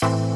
Bye.